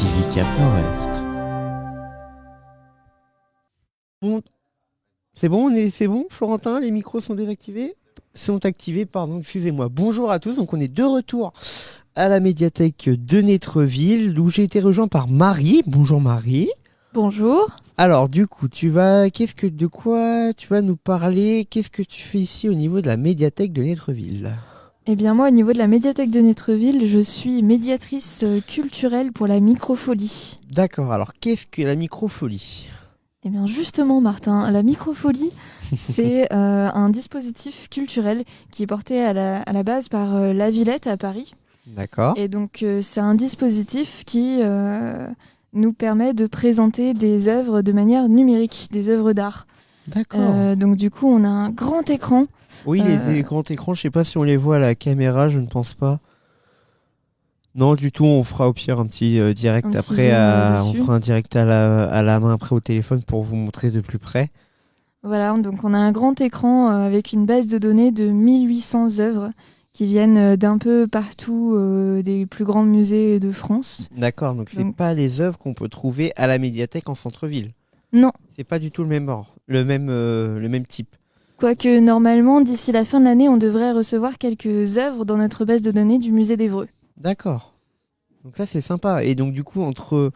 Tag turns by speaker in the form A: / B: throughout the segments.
A: TV Cap Nord-Est.
B: Bon, c'est bon, on est, c'est bon, Florentin, les micros sont désactivés? Sont activés, pardon, excusez-moi. Bonjour à tous, donc on est de retour à la médiathèque de Netreville, où j'ai été rejoint par Marie. Bonjour Marie.
C: Bonjour.
B: Alors, du coup, tu vas, qu'est-ce que, de quoi tu vas nous parler? Qu'est-ce que tu fais ici au niveau de la médiathèque de Netreville
C: Eh bien moi, au niveau de la médiathèque de Netreville, je suis médiatrice euh, culturelle pour la microfolie.
B: D'accord, alors qu'est-ce que la microfolie?
C: Eh bien justement, Martin, la microfolie, c'est euh, un dispositif culturel qui est porté à la, à la base par euh, La Villette à Paris.
B: D'accord.
C: Et donc euh, c'est un dispositif qui nous permet de présenter des œuvres de manière numérique, des œuvres d'art.
B: D'accord.
C: Euh, donc du coup, on a un grand écran.
B: Oui,
C: Euh,
B: les, les grands écrans, je sais pas si on les voit à la caméra, je ne pense pas. Non, du tout, on fera au pire un petit euh, direct
C: Un
B: après, à-
C: euh,
B: on fera un direct à la, à la main après au téléphone pour vous montrer de plus près.
C: Voilà, donc on a un grand écran euh, avec une base de données de 1800 œuvres qui viennent euh, d'un peu partout euh, des plus grands musées de France.
B: D'accord, donc c'est
C: Donc-
B: pas les œuvres qu'on peut trouver à la médiathèque en centre-ville.
C: Non,
B: C'est pas du tout le même ordre, le même, euh, le même type.
C: quoique normalement, d'ici la fin de l'année, on devrait recevoir quelques œuvres dans notre base de données du musée d'Evreux.
B: D'accord. Donc ça c'est sympa. Et donc du coup entre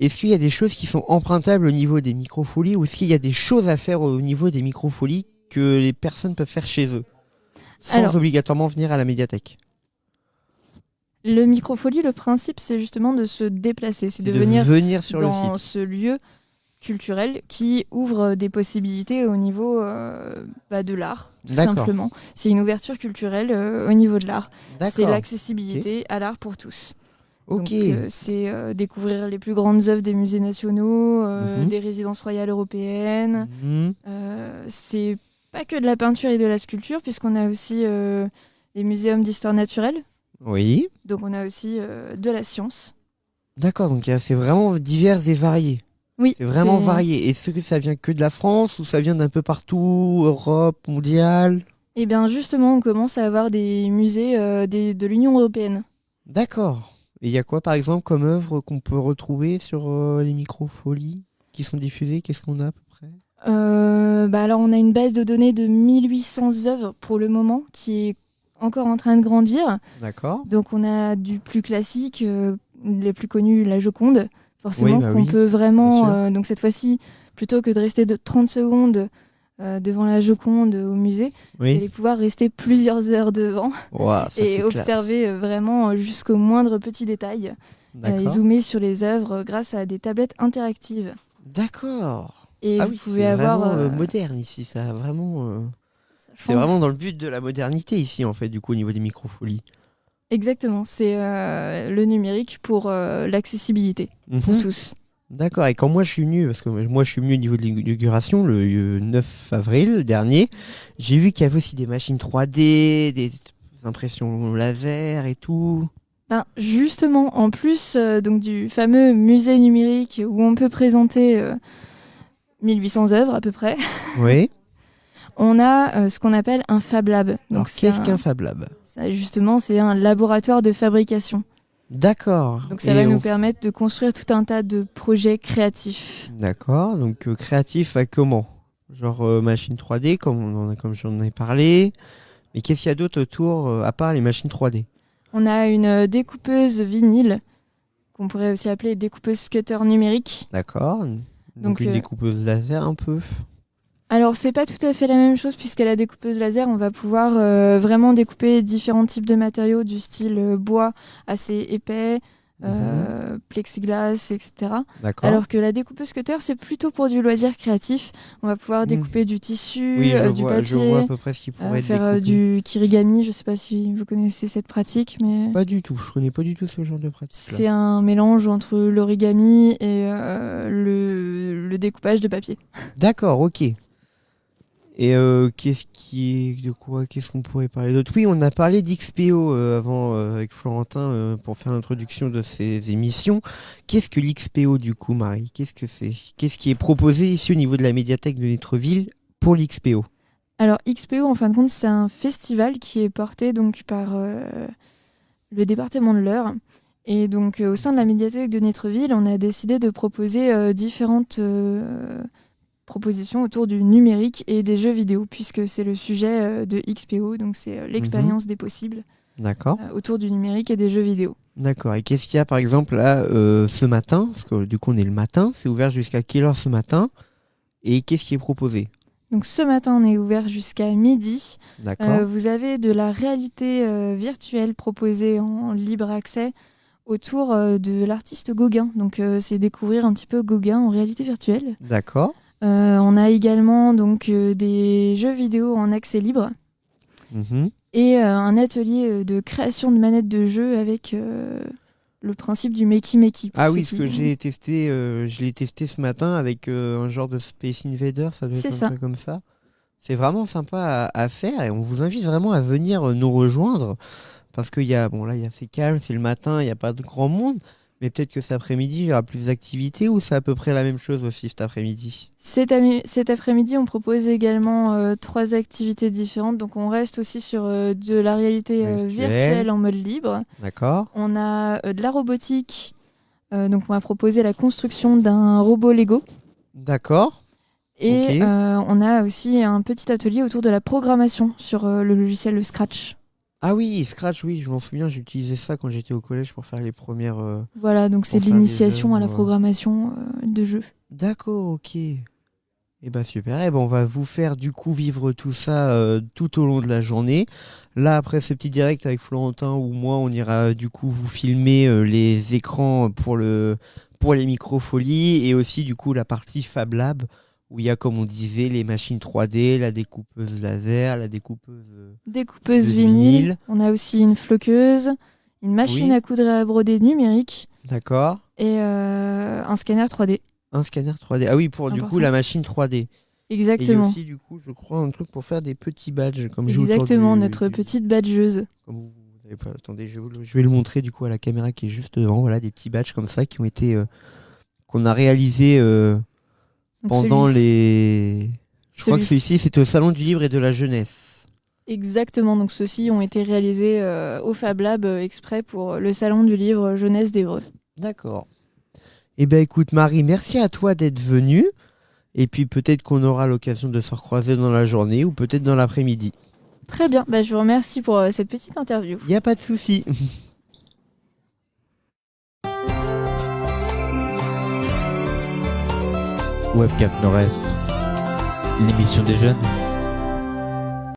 B: est-ce qu'il y a des choses qui sont empruntables au niveau des microfolies ou est-ce qu'il y a des choses à faire au niveau des microfolies que les personnes peuvent faire chez eux sans
C: Alors-
B: obligatoirement venir à la médiathèque?
C: Le microfolie, le principe, c'est justement de se déplacer, c'est de,
B: de
C: venir
B: sur le
C: dans
B: site.
C: ce lieu culturel qui ouvre des possibilités au niveau euh, bah, de l'art, tout simplement. C'est une ouverture culturelle euh, au niveau de l'art. C'est l'accessibilité à l'art pour tous.
B: Ok.
C: Donc, euh, c'est euh, découvrir les plus grandes œuvres des musées nationaux, euh,
B: Mhm.
C: des résidences royales européennes.
B: Mhm.
C: Euh, c'est pas que de la peinture et de la sculpture, puisqu'on a aussi euh, les muséums d'histoire naturelle.
B: Oui.
C: Donc on a aussi euh, de la science.
B: D'accord. Donc c'est vraiment divers et varié.
C: Oui,
B: C'est vraiment varié. Est-ce que ça vient que de la France ou ça vient d'un peu partout, Europe, mondiale
C: Et bien justement, on commence à avoir des musées euh, des- de l'Union européenne.
B: D'accord. Et il y a quoi par exemple comme œuvre qu'on peut retrouver sur euh, les microfolies qui sont diffusées? Qu'est-ce qu'on a à peu près?
C: Euh, bah alors on a une base de données de 1800 œuvres pour le moment qui est encore en train de grandir.
B: D'accord.
C: Donc on a du plus classique, euh, les plus connus, la Joconde, forcément
B: Oui, bah
C: qu'on
B: oui,
C: peut vraiment. euh, donc cette fois-ci, plutôt que de rester de 30 secondes euh, devant la Joconde au musée, vous allez pouvoir rester plusieurs heures devant et observer euh, vraiment jusqu'au moindre petit détail et zoomer sur les œuvres grâce à des tablettes interactives.
B: D'accord.
C: Et
B: ah
C: vous pouvez avoir.
B: vraiment moderne ici. Ça vraiment. C'est vraiment dans le but de la modernité ici en fait du coup au niveau des microfolies.
C: Exactement, c'est euh, le numérique pour euh, l'accessibilité pour
B: Mhm.
C: tous.
B: D'accord. Et quand moi je suis venu, parce que moi je suis venu au niveau de l'inauguration le euh, 9 avril dernier, j'ai vu qu'il y avait aussi des machines 3D, des impressions laser et tout.
C: Ben, justement, en plus euh, donc du fameux musée numérique où on peut présenter euh, 1800 œuvres à peu près,
B: Oui.
C: on a euh, ce qu'on appelle un Fab Lab. Donc
B: Alors qu'est-ce
C: un-
B: qu'un Fab Lab?
C: Ça, justement, c'est un laboratoire de fabrication.
B: D'accord.
C: Donc ça
B: Et
C: va nous permettre de construire tout un tas de projets créatifs.
B: D'accord. Donc euh, créatif à comment? Genre euh, machine 3D comme on en a, comme j'en ai parlé. Mais qu'est-ce qu'il y a d'autre autour euh, à part les machines 3D
C: On a une découpeuse vinyle qu'on pourrait aussi appeler découpeuse cutter numérique.
B: D'accord. Donc,
C: Donc,
B: une découpeuse laser un peu.
C: Alors c'est pas tout à fait la même chose puisqu'à la découpeuse laser on va pouvoir euh, vraiment découper différents types de matériaux du style euh, bois assez épais, euh, plexiglas, etc.
B: Mhm. D'accord.
C: Alors que la découpeuse cutter c'est plutôt pour du loisir créatif. On va pouvoir
B: Mm.
C: découper du tissu,
B: oui,
C: euh, du
B: vois,
C: papier,
B: je vois à peu près ce qui
C: euh,
B: pourrait être
C: faire du kirigami. Je sais pas si vous connaissez cette pratique, mais
B: Pas du tout. Je connais pas du tout ce genre de pratique.
C: c'est un mélange entre l'origami et le, le découpage de papier.
B: D'accord, ok. Et euh, qu'est-ce qui de quoi Qu'est-ce qu'on pourrait parler d'autre? Oui, on a parlé d'XPO euh, avant euh, avec Florentin pour faire l'introduction de ces émissions. Qu'est-ce que l'XPO du coup, Marie? Qu'est-ce que c'est? Qu'est-ce qui est proposé ici au niveau de la médiathèque de Netreville pour l'XPO
C: Alors XPO, en fin de compte, c'est un festival qui est porté donc par le département de l'Eure. Et donc, au sein de la médiathèque de Netreville, on a décidé de proposer différentes propositions autour du numérique et des jeux vidéo, puisque c'est le sujet euh, de XPO, donc c'est euh, l'expérience des possibles
B: D'accord.
C: euh, autour du numérique et des jeux vidéo.
B: D'accord. Et qu'est-ce qu'il y a par exemple là euh, ce matin? Parce que du coup on est le matin, c'est ouvert jusqu'à quelle heure ce matin? Et qu'est-ce qui est proposé?
C: Donc, ce matin, on est ouvert jusqu'à midi.
B: D'accord.
C: Euh, vous avez de la réalité virtuelle proposée en libre accès autour de l'artiste Gauguin. Donc, c'est découvrir un petit peu Gauguin en réalité virtuelle.
B: D'accord.
C: Euh, on a également donc euh, des jeux vidéo en accès libre
B: Mhm.
C: et euh, un atelier de création de manettes de jeu avec le principe du Makey Makey.
B: Ah oui, ce
C: qui-
B: que j'ai testé, euh, je l'ai testé ce matin avec euh, un genre de Space Invader, ça doit être un
C: ça.
B: truc comme ça. C'est vraiment sympa à, à faire et on vous invite vraiment à venir nous rejoindre parce qu'il y a, bon là il y a c'est calme, c'est le matin, il n'y a pas de grand monde, mais peut-être que cet après-midi il y aura plus d'activités ou c'est à peu près la même chose aussi cet après-midi?
C: Cet, après-midi, on propose également euh, trois activités différentes. Donc, on reste aussi sur euh, de la réalité euh,
B: Virtuelle.
C: en mode libre.
B: D'accord
C: On a de la robotique. Donc, on va proposer la construction d'un robot Lego.
B: D'accord.
C: Et on a aussi un petit atelier autour de la programmation sur le logiciel Scratch.
B: Ah oui, Scratch, oui, je m'en souviens, j'utilisais ça quand j'étais au collège pour faire les premières. euh,
C: Voilà, donc c'est de l'initiation à la programmation euh, de jeux.
B: D'accord, ok. Eh ben super. Eh ben on va vous faire du coup vivre tout ça euh, tout au long de la journée. Là après ce petit direct avec Florentin ou moi, on ira du coup vous filmer euh, les écrans pour le pour les microfolies et aussi du coup la partie Fab Lab où il y a comme on disait les machines 3D, la découpeuse laser, la découpeuse. euh,
C: Découpeuse vinyle.
B: vinyle.
C: On a aussi une floqueuse, une machine
B: Oui.
C: à coudre et à broder numérique
B: D'accord.
C: et euh, un scanner 3D.
B: Un scanner 3D. Ah oui, pour du coup la machine 3D. Et il y a
C: Exactement.
B: aussi du coup, je crois un truc pour faire des petits badges comme
C: Exactement,
B: du-
C: notre
B: du-
C: petite badgeuse.
B: Comme vous, attendez, je vais, le, je vais le montrer du coup à la caméra qui est juste devant. Voilà, des petits badges comme ça qui ont été euh, qu'on a réalisé euh,
C: Donc
B: pendant les. Je crois que celui-ci. c'était au salon du livre et de la jeunesse.
C: Exactement, donc ceux-ci ont été réalisés euh, au Fab Lab euh, exprès pour le salon du livre jeunesse d'Evreux.
B: D'accord. Eh ben écoute Marie, merci à toi d'être venue. Et puis peut-être qu'on aura l'occasion de se recroiser dans la journée ou peut-être dans l'après-midi.
C: Très bien, bah, je vous remercie pour euh, cette petite interview.
B: Il n'y a pas de souci.
A: Webcam Nord-Est, l'émission des jeunes.